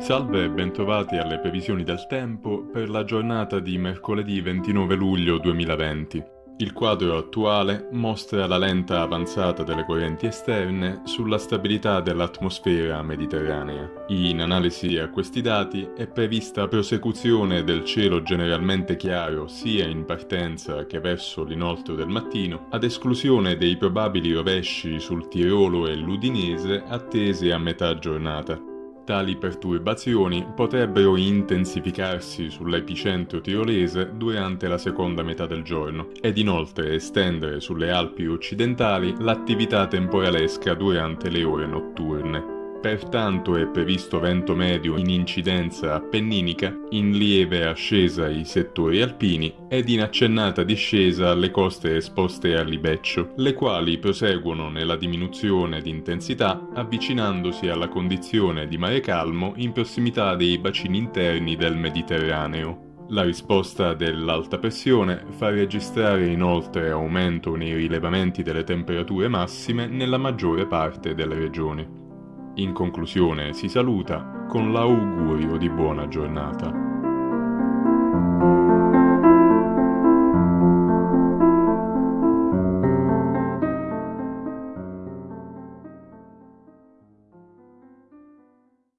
Salve e bentrovati alle previsioni del tempo per la giornata di mercoledì 29 luglio 2020. Il quadro attuale mostra la lenta avanzata delle correnti esterne sulla stabilità dell'atmosfera mediterranea. In analisi a questi dati è prevista prosecuzione del cielo generalmente chiaro sia in partenza che verso l'inoltro del mattino, ad esclusione dei probabili rovesci sul Tirolo e l'Udinese attesi a metà giornata. Tali perturbazioni potrebbero intensificarsi sull'epicentro tirolese durante la seconda metà del giorno ed inoltre estendere sulle Alpi occidentali l'attività temporalesca durante le ore notturne. Pertanto è previsto vento medio in incidenza appenninica, in lieve ascesa ai settori alpini ed in accennata discesa alle coste esposte al libeccio, le quali proseguono nella diminuzione di intensità avvicinandosi alla condizione di mare calmo in prossimità dei bacini interni del Mediterraneo. La risposta dell'alta pressione fa registrare inoltre aumento nei rilevamenti delle temperature massime nella maggiore parte delle regioni. In conclusione si saluta con l'augurio di buona giornata.